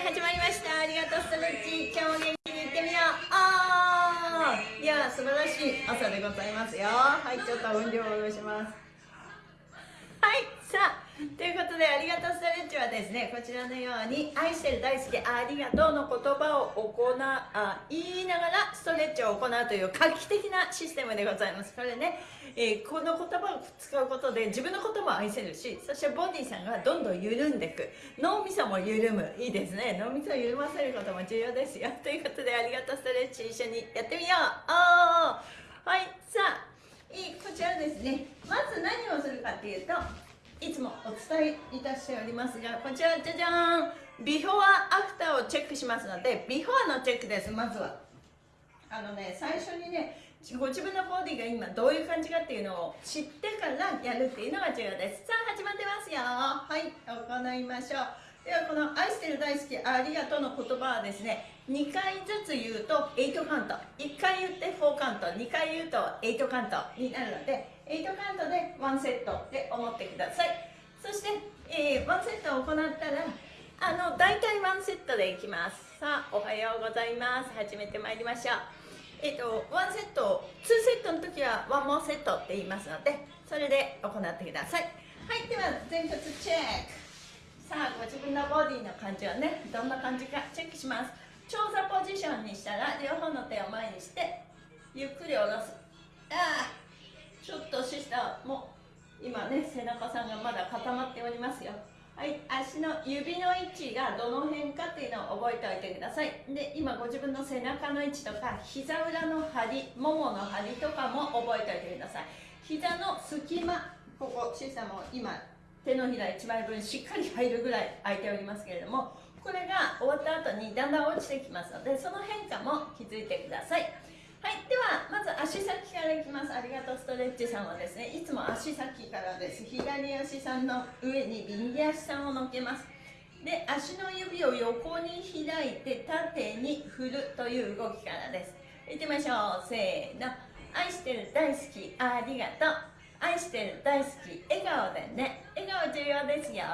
始まりました。ありがとうストレッチ。今日も元気にいってみよう。あー。いや素晴らしい朝でございますよ。はいちょっと音量を下ろします。ですねこちらのように愛してる大好きありがとうの言葉を行あ言いながらストレッチを行うという画期的なシステムでございます。これね、えー、この言葉を使うことで自分のことも愛せるしそしてボディさんがどんどん緩んでいく。脳みそも緩む。いいですね。脳みそを緩ませることも重要ですよ。ということでありがとうストレッチ一緒にやってみよう。はいさあいこちらですね。まず何をするかっていうといつもお伝えいたしておりますがこちらじゃじゃーん。ビフォーアフターをチェックしますのでビフォーのチェックです。まずは。あのね最初にねご自分のボディが今どういう感じかっていうのを知ってからやるっていうのが重要です。さあ始まってますよ。はい行いましょう。ではこの「愛してる大好きありがとう」の言葉はですね2回ずつ言うと8カウント。1回言って4カウント。2回言うと8カウントになるので8カウントで1セットって思ってください。そして、えー、1セットを行ったらあの大体1セットでいきます。さあおはようございます。始めてまいりましょう。えっ、ー、と1セット2セットの時は1モーセットって言いますのでそれで行ってください。はいでは前屈チェック。さあご自分のボディの感じをねどんな感じかチェックします。長座ポジションにしたら両方の手を前にしてゆっくり下ろす。ああちょっと下も今ね背中さんがまだ固まっておりますよ。はい足の指の位置がどの辺かっていうのを覚えておいてください。で今ご自分の背中の位置とか膝裏の張りももの張りとかも覚えておいてください。膝の隙間ここ小さも今手のひら1枚分しっかり入るぐらい空いておりますけれどもこれが終わった後にだんだん落ちてきますのでその変化も気づいてください。はいではまず足先からいきます。ありがとうストレッチさんはですねいつも足先からです。左足さんの上に右足さんを乗っけます。で足の指を横に開いて縦に振るという動きからです。いってみましょう。せーの。愛してる大好き。ありがとう。愛してる大好き。笑顔でね。笑顔重要ですよ。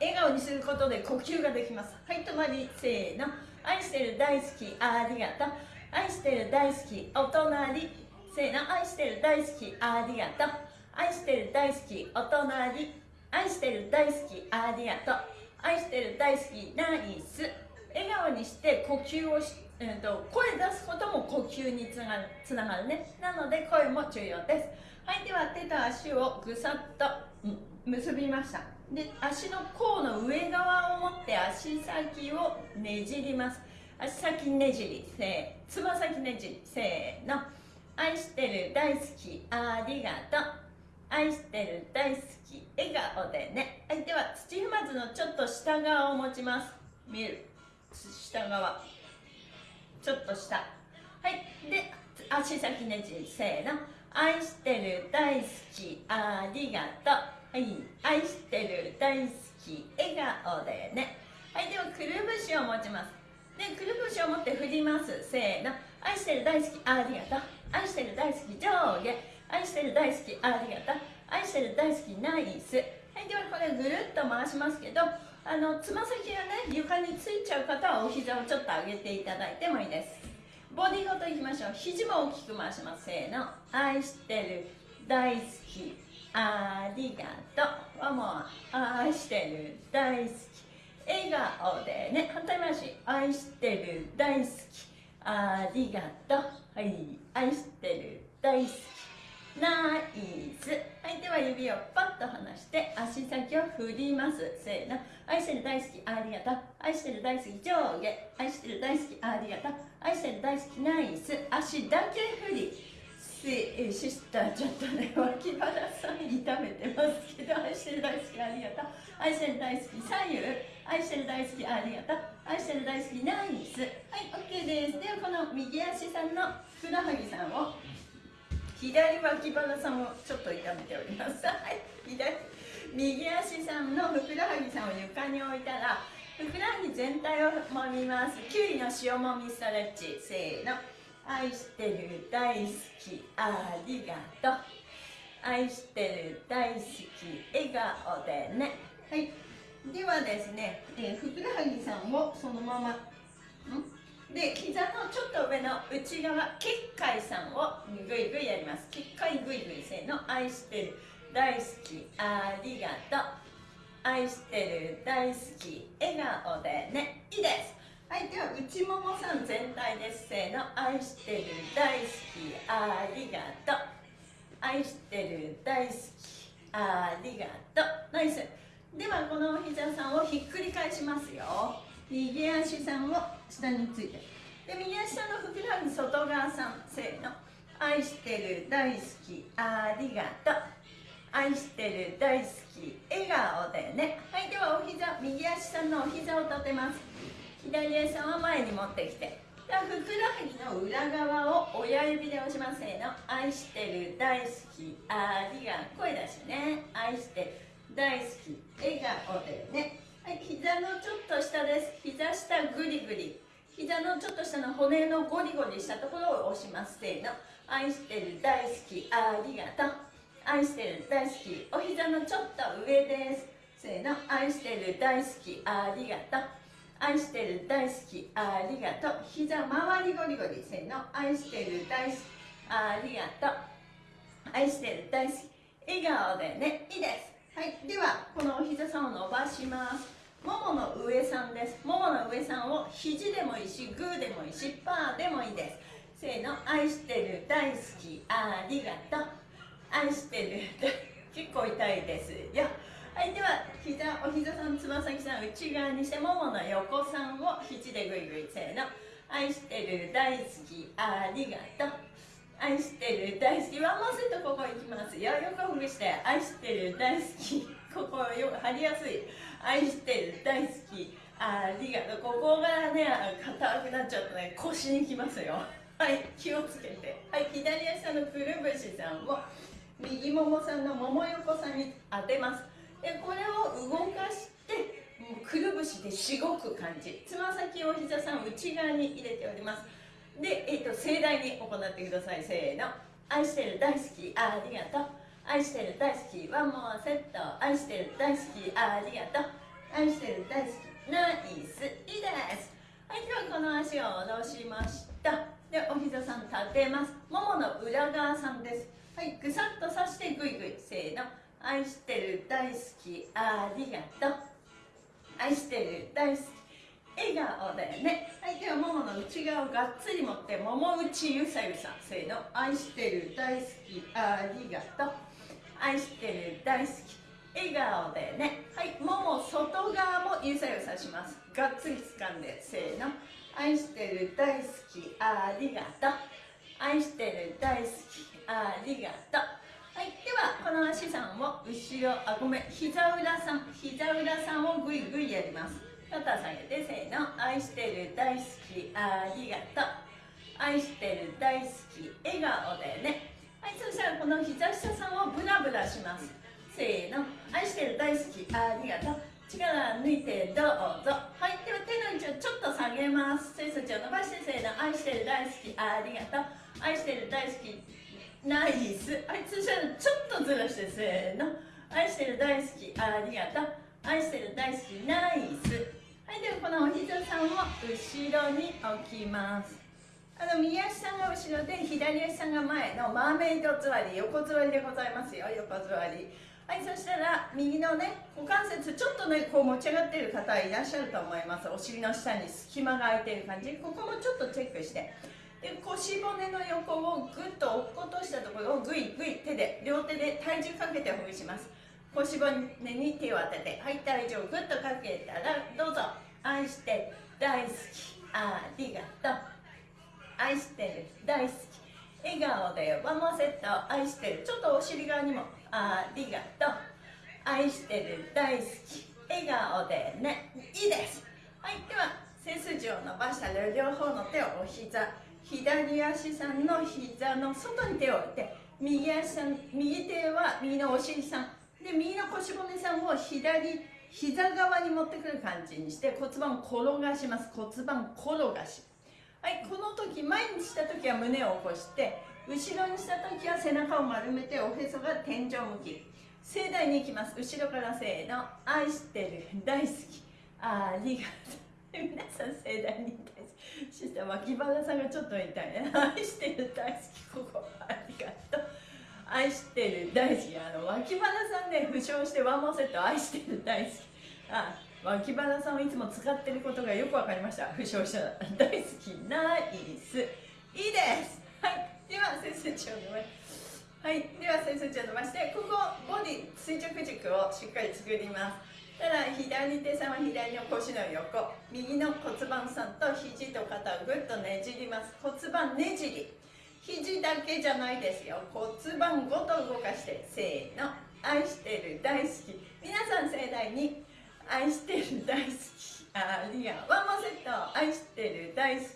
笑顔にすることで呼吸ができます。はい止まり。せーの。愛してる大好き。ありがとう。愛してる大好き。お隣。せーの。愛してる大好き。ありがとう。愛してる大好き。お隣。愛してる大好き。ありがとう。愛してる大好き。ナイス。笑顔にして呼吸をし、えーと、声出すことも呼吸につながるつながるね。なので声も重要です。はいでは手と足をぐさっと、結びました。で足の甲の上側を持って足先をねじります。足先ねじりせーつま先ねじりせーの。愛してる大好きありがとう。愛してる大好き笑顔でね。はいでは土踏まずのちょっと下側を持ちます。見える。下側。ちょっと下。はい。で足先ねじせーの。愛してる大好きありがとう。はい。愛してる大好き笑顔でね。はい。ではくるぶしを持ちます。でくるぶしを持って振ります。せーの。愛してる大好きありがとう。愛してる大好き上下。愛してる大好きありがとう。愛してる大好きナイス。はい。ではこれぐるっと回しますけどあのつま先がね床についちゃう方はお膝をちょっと上げていただいてもいいです。ボディごといきましょう。肘も大きく回します。せーの。愛してる大好き。ありがとう。はもう愛してる大好き。笑顔でね反対回し。愛してる大好き。ありがとう。はい。愛してる大好き。ナイス。はいでは指をパッと離して足先を振ります。せーの。愛してる大好きありがとう愛してる大好き上下。愛してる大好きありがとう愛してる大好きナイス。足だけ振り。シスターちょっとね脇腹さん痛めてますけど愛してる大好きありがとう愛してる大好き左右。愛してる大好きありがとう愛してる大好きナイス。はい OK です。ではこの右足さんのふくらはぎさんを左脇腹さんをちょっと痛めております。はい。左。右足さんのふくらはぎさんを床に置いたらふくらはぎ全体を揉みます。きゅうりの塩もみストレッチせーの。愛してる大好きありがとう。愛してる大好き笑顔でね。はい。ではですね、えー、ふくらはぎさんをそのままん？で膝のちょっと上の内側結界さんをぐいぐいやります。結界ぐいぐいせーの愛してる大好き。ありがとう。愛してる大好き。笑顔でね。いいです。はいでは内ももさん全体です。せーの愛してる大好き。ありがとう。愛してる大好き。ありがとう。ナイス。ではこの膝さんをひっくり返しますよ。右足さんを下について。で右足さんのふくらはぎ外側さん。せーの。愛してる大好き。ありがとう。愛してる大好き。笑顔でね。はいではお膝右足さんのお膝を立てます。左足さんは前に持ってきて。ではふくらはぎの裏側を親指で押します。せーの。愛してる大好き。ありが声だしね。愛してる大好き。笑顔でね。はい膝のちょっと下です。膝下グリグリ。膝のちょっと下の骨のゴリゴリしたところを押します。せーの。愛してる大好きありがとう。愛してる大好きお膝のちょっと上です。せーの。愛してる大好きありがとう。愛してる大好きありがとう。膝周りゴリゴリ。せーの。愛してる大好きありがとう。愛してる大好き笑顔でねいいです。はい。ではこのお膝さんを伸ばします。ももの上さんです。ももの上さんを肘でもいいしグーでもいいしパーでもいいです。せーの愛してる大好きありがとう。愛してる結構痛いですよ。はいでは膝お膝さんつま先さん内側にしてももの横さんを肘でぐいぐいせーの。愛してる大好きありがとう。愛してる大好き。ワンモセットここ行きますよ。横ほぐして愛してる大好き。ここよく張りやすい。愛してる大好きありがとう。ここがね硬くなっちゃうとね腰にきますよ。はい気をつけて。はい左足のくるぶしさんを右ももさんのもも横さんに当てます。でこれを動かしてくるぶしでしごく感じ。つま先を膝さん内側に入れております。で、えーと、盛大に行ってください。せーの。愛してる大好きありがとう。愛してる大好きワンモアセット。愛してる大好きありがとう。愛してる大好きナイスいいです。はいではこの足を下ろしました。でお膝さん立てます。ももの裏側さんです。はい。ぐさっとさしてぐいぐいせーの。愛してる大好きありがとう。愛してる大好き笑顔だよね。はい。ではももの内側をがっつり持ってもも内ゆさゆさせーの。愛してる大好きありがとう。愛してる大好き笑顔でね。はい。もも外側もゆさゆさします。がっつり掴んで。せーの愛してる大好きありがとう。愛してる大好きありがとう。はいではこの足さんを後ろあごめん膝裏さん膝裏さんをぐいぐいやります。肩下げてせーの。愛してる大好きありがとう。愛してる大好き笑顔でね。はいそしたらこの膝下さんをブラブラします。せーの。愛してる大好きありがとう。力抜いてどうぞ。はいでは手の位置をちょっと下げます。背筋を伸ばしてせーの愛してる大好き。ありがとう。愛してる大好き。ナイス。はいそしたらちょっとずらしてせーの。愛してる大好き。ありがとう。愛してる大好き。ナイス。はいではこのお膝さんを後ろに置きます。あの右足さんが後ろで左足さんが前のマーメイド座り横座りでございますよ。横座り。はいそしたら右のね股関節ちょっとねこう持ち上がっている方いらっしゃると思います。お尻の下に隙間が空いている感じ。ここもちょっとチェックして。で腰骨の横をぐっと落っことしたところをぐいぐい手で両手で体重かけてほぐします。腰骨に手を当ててはい体重をぐっとかけたらどうぞ。愛して大好き。ありがとう。愛してる。大好き。笑顔でワンモセット。愛してる。ちょっとお尻側にもありがとう。愛してる大好き。笑顔でね。いいです。はいでは背筋を伸ばした両方の手をお膝左足さんの膝の外に手を置いて右足さん右手は右のお尻さん。で右の腰骨さんを左膝側に持ってくる感じにして骨盤を転がします。骨盤転がし。はいこの時前にした時は胸を起こして後ろにした時は背中を丸めておへそが天井向き。盛大にいきます。後ろからせーの。愛してる。大好き。ありがとう。皆さん盛大に大好き。そしたら脇腹さんがちょっと痛い。ね愛してる。大好き。ここ。ありがとう。愛してる。大好き。あの脇腹さんね負傷してワンモーセット。愛してる。大好き。あ脇腹さんをいつも使ってることがよく分かりました。負傷した。大好き。ナイス。いいです。はい。では先生長のはいでは先生長伸ばして。ここボディ垂直軸をしっかり作りますただ左手さんは左の腰の横右の骨盤さんと肘と肩をぐっとねじります。骨盤ねじり肘だけじゃないですよ。骨盤ごと動かしてせーの。愛してる大好き。皆さん盛大に。愛してる大好き。ありがとう。ワンモセット愛してる大好き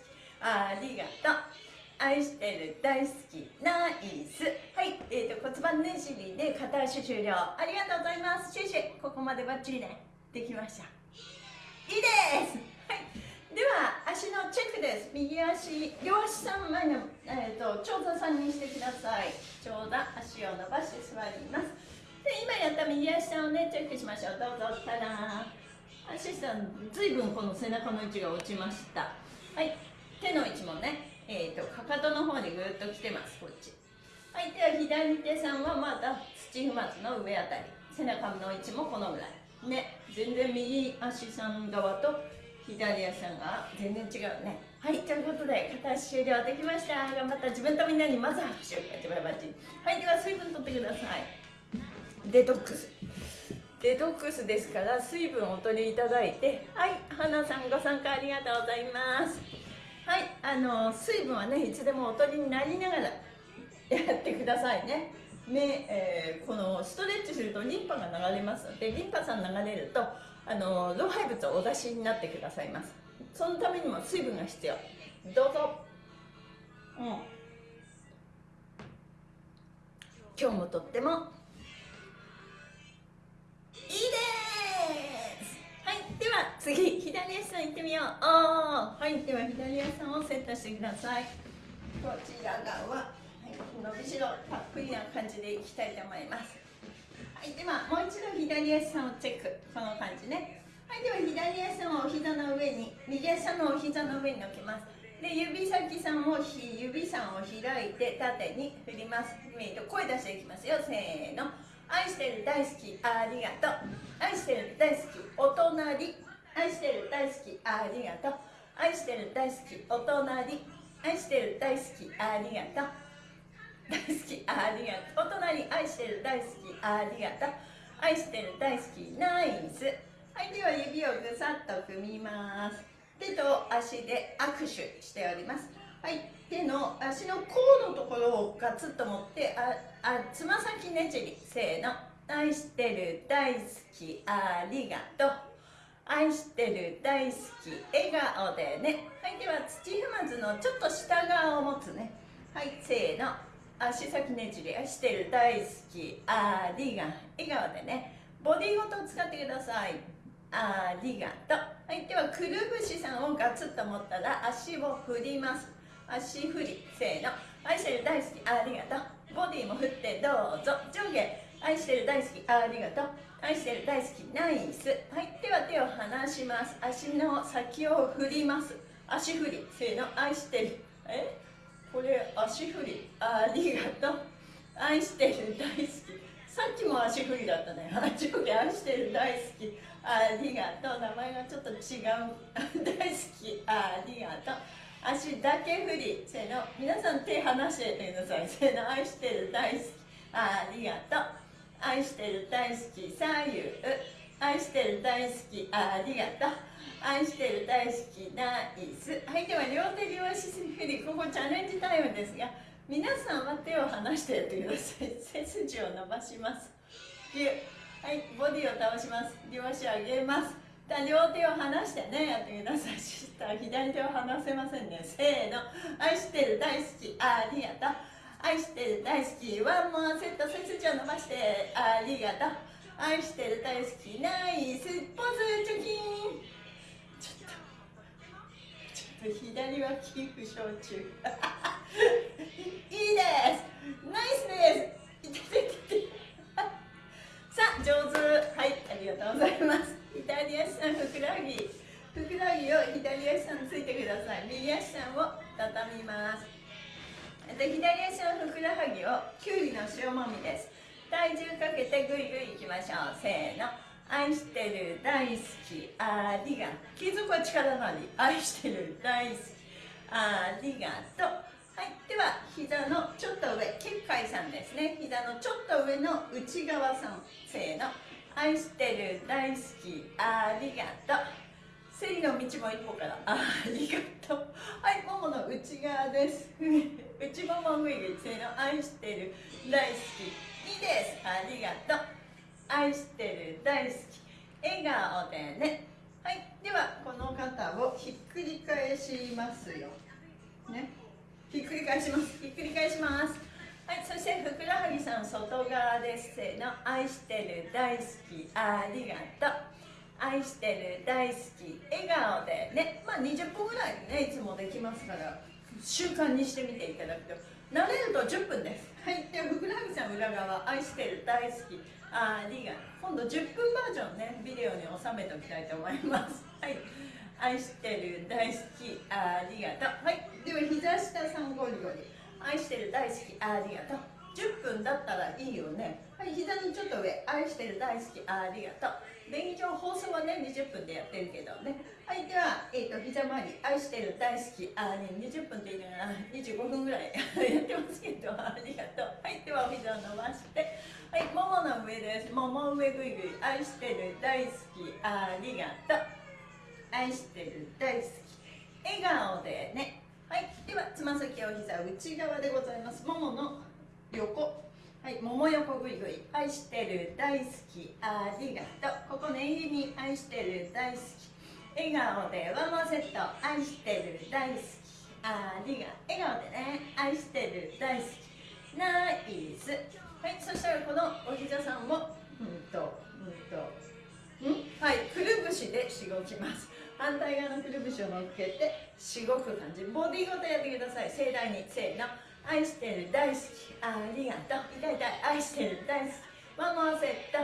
ありがとう。愛してる大好きナイス。はい、えーと、骨盤ねじりで片足終了ありがとうございます。シェシェここまでバッチリね。できました。いいです。はい。では足のチェックです。右足両足3枚の、えーと、長座さんにしてください。長座足を伸ばして座ります。で今やった右足さんをねチェックしましょう。どうぞ。ただ。足さんずいぶんこの背中の位置が落ちました。はい。手の位置もねえーと、かかとの方にぐっと来てますこっち。はいでは左手さんはまた土踏まずの上あたり背中の位置もこのぐらい。ね全然右足さん側と左足さんが全然違うね。はいということで片足終了できました。頑張った自分とみんなにまず拍手をバチバチはいでは水分取ってください。デトックス。デトックスですから水分をお取りいただいて。はい花さんご参加ありがとうございます。はいあの水分はねいつでもおとりになりながら やってくださいね。目、えー、このストレッチするとリンパが流れますのでリンパさん流れるとあの老廃物をお出しになってくださいます。そのためにも水分が必要。どうぞ。うん。今日もとってもでは次左足さん行ってみよう。はいでは左足さんをセットしてください。こちら側、はい、伸びしろたっぷりな感じでいきたいと思います。はいではもう一度左足さんをチェック。この感じね。はいでは左足さんをお膝の上に右足さんのお膝の上に置きます。で指先さんを指さんを開いて縦に振ります。声出していきますよ。せーの。愛してる大好きありがとう。愛してる大好きお隣。愛してる大好きありがとう。愛してる大好きお隣。愛してる大好きありがとう。大好きありがとう。お隣。愛してる大好きありがとう。愛してる大好きナイス。はいでは指をぐさっと組みます。手と足で握手しております。はい。手の足の甲のところをガツッと持ってああつま先ねじりせーの。愛してる大好きありがとう。愛してる大好き笑顔でね。はいでは土踏まずのちょっと下側を持つね。はいせーの。足先ねじり愛してる大好きありが笑顔でね。ボディごと使ってください。ありがとう。はいではくるぶしさんをガツッと持ったら足を振ります。足振りせーの。愛してる大好きありがとう。ボディも振ってどうぞ。上下。愛してる大好きありがとう。愛してる大好きナイス。はいでは手を離します。足の先を振ります。足振りせーの。愛してる。え？これ足振りありがとう。愛してる大好き。さっきも足振りだったね。上下愛してる大好き。ありがとう。名前がちょっと違う。大好きありがとう。足だけ振りせーの皆さん手離してください。せーの愛してる大好き。ありがとう。愛してる大好き。左右愛してる大好き。ありがとう。愛してる大好き。ナイス。はいでは両手両足振りここチャレンジタイムですが皆さんは手を離してやってください背筋を伸ばします。はいボディを倒します。両足上げます。両手を離してねやってください。そしたら左手を離せませんね。せーの。愛してる大好きありがとう。愛してる大好きワンモアセット背筋を伸ばして。ありがとう。愛してる大好きナイスポーズチョキンちょっとちょっと左脇負傷中。いいです。ナイスです。いててて。さあ上手。はいありがとうございます。左足さんふくらはぎ。ふくらはぎを左足さんついてください。右足さんを畳みます。で左足のふくらはぎをきゅうりの塩もみです。体重かけてぐいぐいいきましょう。せーの。愛してる大好き。ありが貴族は力なり。愛してる大好き。ありがとう。はいでは膝のちょっと上結界さんですね。膝のちょっと上の内側さんせーの。愛してる大好きありがとう。セリの道も一歩からありがとう。はいももの内側です。内ももぐいぐいせーの。愛してる大好きいいです。ありがとう。愛してる大好き笑顔でね。はいではこの方をひっくり返しますよ。ね。ひっくり返します。ひっくり返します。はい、そしてふくらはぎさん外側ですせーの。愛してる大好きありがとう。愛してる大好き笑顔でね。まあ20分ぐらいねいつもできますから習慣にしてみていただくと。慣れると10分です。はいではふくらはぎさん裏側愛してる大好きありが今度10分バージョンねビデオに収めておきたいと思います。はい愛してる大好きありがとう。はい。では膝下さんゴリゴリ愛してる大好きありがとう。10分だったらいいよね。はい膝のちょっと上。愛してる大好きありがとう。便宜上放送はね20分でやってるけどね。はいでは、えーと、膝周り。愛してる大好きあり20分って言いながら25分ぐらい やってますけどありがとう。はいではお膝を伸ばして。はいももの上です。もも上ぐいぐい。愛してる大好きありがとう愛してる大好き笑顔でねはいではつま先お膝内側でございますももの横はいもも横ぐいぐい愛してる大好きありがとうここ念入りに愛してる大好き笑顔でワンモアセット愛してる大好きありが笑顔でね愛してる大好きナイスはいそしたらこのお膝さんをうんとうんとんはいくるぶしでしごきます。反対側のくるぶしを乗っけてしごく感じ。ボディごとやってください。盛大にせーの。愛してる大好き。ありがとう。痛い痛い愛してる大好き。ママセット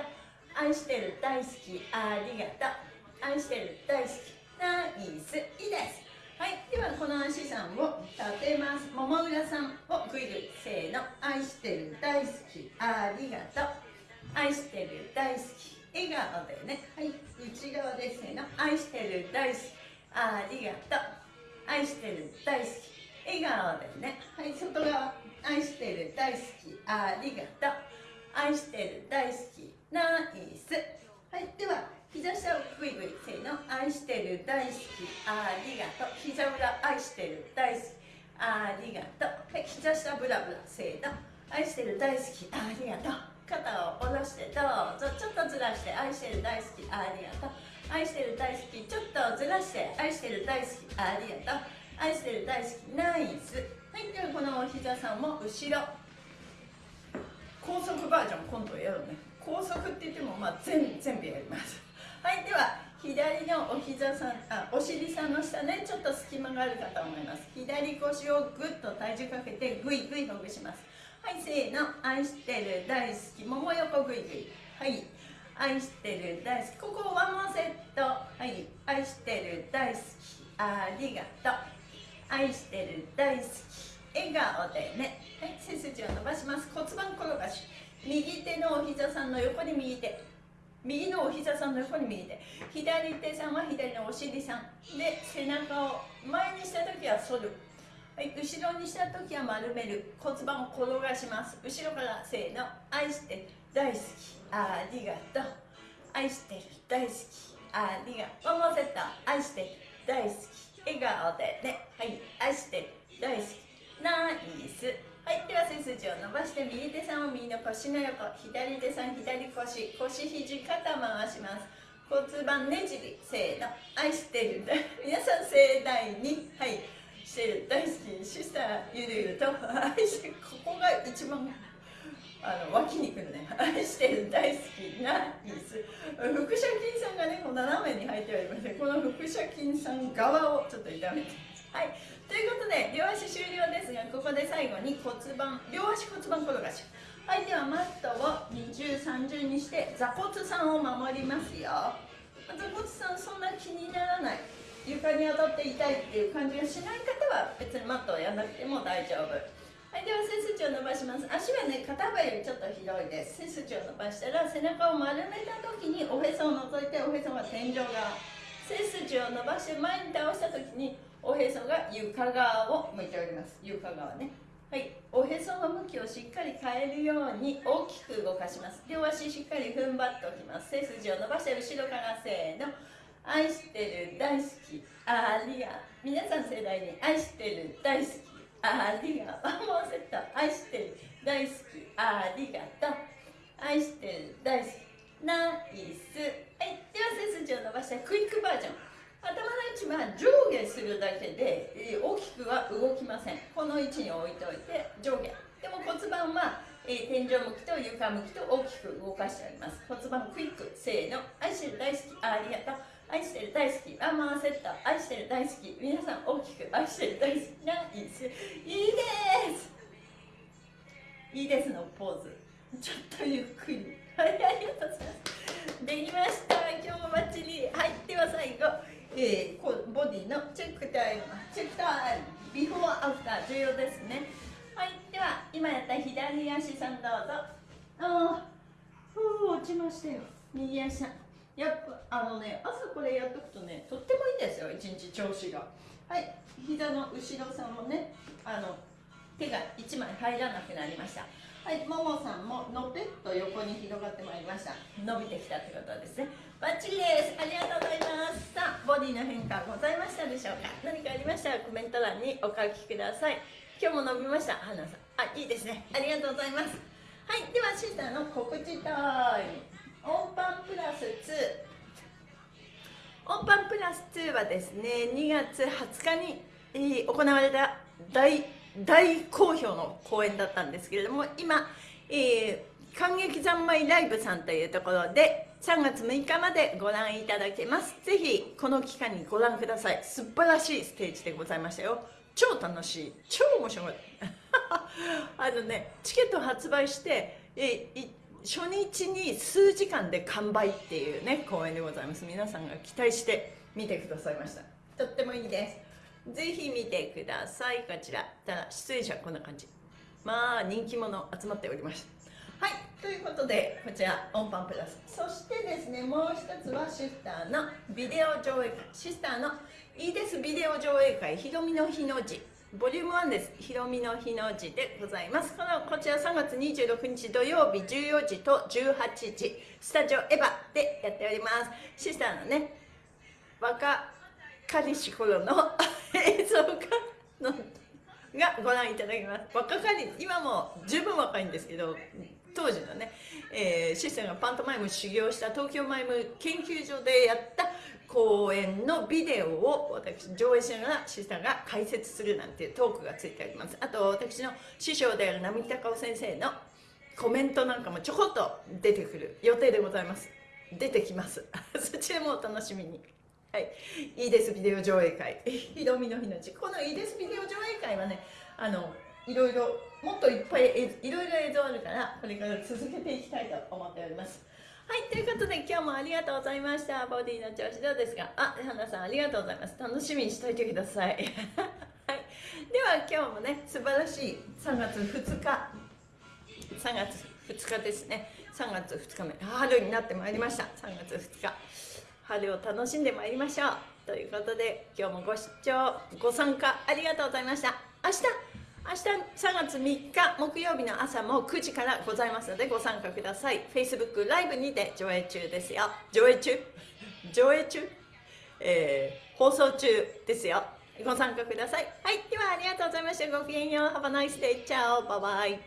愛してる大好き。ありがとう。愛してる大好き。ナイスいいです。はい。ではこの足さんを立てます。もも裏さんをグイグイせーの。愛してる大好き。ありがとう。愛してる大好き。笑顔でね。はい。内側ですねの。愛してる大好き。ありがとう。愛してる大好き。笑顔でね。はい。外側愛してる大好き。ありがとう。愛してる大好き。ナイス。はい。では膝下をグイグイせーの。愛してる大好き。ありがとう。膝裏愛してる大好き。ありがとう。はい。膝下ブラブラせーの。愛してる大好き。ありがとう。肩を下ろしてどうぞちょっとずらして愛してる大好きありがとう。愛してる大好きちょっとずらして愛してる大好きありがとう。愛してる大好きナイス。はいではこのお膝さんも後ろ。高速バージョン今度やろうね。高速って言ってもまあ全全部やります。はいでは左のお膝さんあお尻さんの下ねちょっと隙間があるかと思います。左腰をぐっと体重かけてぐいぐいほぐします。はいせーの。愛してる大好き。もも横ぐい。ぐいはい。愛してる大好き。ここワンモセット。はい。愛してる大好き。ありがとう。愛してる大好き。笑顔でね。はい。背筋を伸ばします。骨盤転がし。右手のお膝さんの横に右手。右のお膝さんの横に右手。左手さんは左のお尻さん。で背中を前にした時は反る。はい後ろにした時は丸める。骨盤を転がします。後ろからせーの。愛して大好き。ありがとう。愛してる。大好き。ありがとう。ワンセット愛してる。大好き。笑顔でね。はい愛してる。大好き。ナイス。はいでは背筋を伸ばして右手さんを右の腰の横。左手さん左腰。腰肘肩回します。骨盤ねじり。せーの。愛してる。皆さん盛大に。はい。してる大好きシスターゆるゆると愛してここが一番あの脇にくるね 愛してる大好きなイス腹斜筋さんがねこう斜めに入っておりましてこの腹斜筋さん側をちょっと痛めて。はい。ということで両足終了ですがここで最後に骨盤両足骨盤転がし。はいではマットを二重三重にして座骨さんを守りますよ。座骨さんそんな気にならない。床に当たって痛いっていう感じがしない方は別にマットをやらなくても大丈夫。はいでは背筋を伸ばします。足はね肩幅よりちょっと広いです。背筋を伸ばしたら背中を丸めた時におへそを覗いておへそが天井側。背筋を伸ばして前に倒した時におへそが床側を向いております。床側ね。はいおへその向きをしっかり変えるように大きく動かします。両足しっかり踏ん張っておきます。背筋を伸ばして後ろからせーの。愛してる大好き。ありが皆さん世代に愛してる大好き。ありがとうワンモーセット愛してる大好き。ありがとう。愛してる大好き。ナイス。はい。では背筋を伸ばしてクイックバージョン。頭の位置は上下するだけで大きくは動きません。この位置に置いておいて上下。でも骨盤は、えー、天井向きと床向きと大きく動かしております。骨盤クイック。せーの。愛してる大好き。ありがとう。愛してる大好き。ワンマンセット愛してる大好き。皆さん大きく愛してる大好き。ナイスいいです。いいですのポーズ。ちょっとゆっくり。はいありがとうございます。できました。今日もバッチリ。はいでは最後、えー、こボディのチェックタイム。チェックタイム。ビフォーアフター。重要ですね。はいでは今やった左足さんどうぞ。ああふう落ちましたよ。右足さん。やっぱあのね朝これやっとくとねとってもいいんですよ一日調子が。はい膝の後ろさんもねあの手が1枚入らなくなりました。はいももさんものぺっと横に広がってまいりました。伸びてきたってことですね。バッチリです。ありがとうございます。さあボディの変化ございましたでしょうか？何かありましたらコメント欄にお書きください。今日も伸びました？花さん。あいいですね。ありがとうございます。はいではシスターの告知タイム。オンパンプラス2オンパンプラス2はですね2月20日に、行われた大大好評の公演だったんですけれども今、えー、感激三昧ライブさんというところで3月6日までご覧いただけます。ぜひこの期間にご覧ください。素晴らしいステージでございましたよ。超楽しい。超面白い。あのねチケット発売してえ初日に数時間で完売っていうね公演でございます。皆さんが期待して見てくださいました。とってもいいです。ぜひ見てください。こちら。ただ出演者こんな感じ。まあ人気者集まっておりますはい。ということでこちらオンパンプラス。そしてですねもう一つはシスターのビデオ上映会。シスターのいいです。ビデオ上映会。ひろみの日の字。ボリューム1です。ひろみの日の字でございます。この、こちら3月26日土曜日14時と18時、スタジオエヴァでやっております。シスターのね、若かりし頃の映像がのがご覧いただきます。若かり、今も十分若いんですけど、当時のね、えー、シスターがパントマイム修行した東京マイム研究所でやった公演のビデオを私上映しながらシスターが解説するなんていうトークがついております。あと私の師匠である並木隆夫先生のコメントなんかもちょこっと出てくる予定でございます。出てきます。そちらもお楽しみに。はい。いいですビデオ上映会。ひろみの日のち。このいいですビデオ上映会はねあのいろいろもっといっぱいいろいろ映像あるからこれから続けていきたいと思っております。はいということで今日もありがとうございました。ボディの調子どうですか？あ花さんありがとうございます。楽しみにしておいてください。はい。では今日もね素晴らしい3月2日。3月2日ですね。3月2日目。春になってまいりました。3月2日。春を楽しんでまいりましょう。ということで今日もご視聴ご参加ありがとうございました。明日明日3月3日木曜日の朝も9時からございますのでご参加ください。Facebook ライブにて上映中ですよ。上映中？上映中、えー、放送中ですよ。ご参加ください。はいではありがとうございました。ごきげんよう。Have a nice day チャオ。バイバイ。